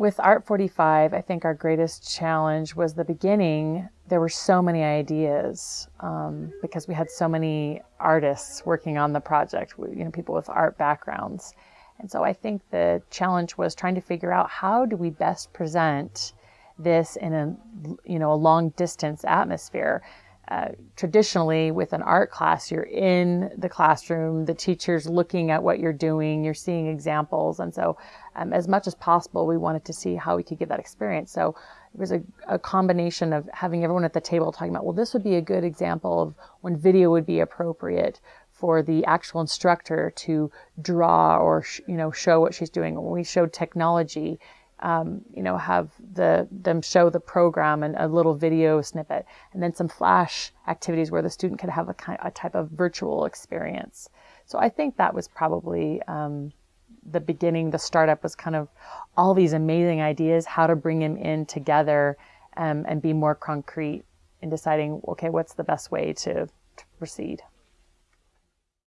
with Art 45, I think our greatest challenge was the beginning. There were so many ideas um, because we had so many artists working on the project, you know, people with art backgrounds. And so I think the challenge was trying to figure out how do we best present this in a, you know, a long distance atmosphere. Uh, traditionally with an art class, you're in the classroom, the teacher's looking at what you're doing, you're seeing examples. And so um, as much as possible, we wanted to see how we could get that experience. So it was a, a, combination of having everyone at the table talking about, well, this would be a good example of when video would be appropriate for the actual instructor to draw or, you know, show what she's doing. When we showed technology, um, you know, have the them show the program and a little video snippet, and then some flash activities where the student could have a, kind, a type of virtual experience. So I think that was probably um, the beginning. The startup was kind of all these amazing ideas, how to bring them in together um, and be more concrete in deciding, okay, what's the best way to, to proceed.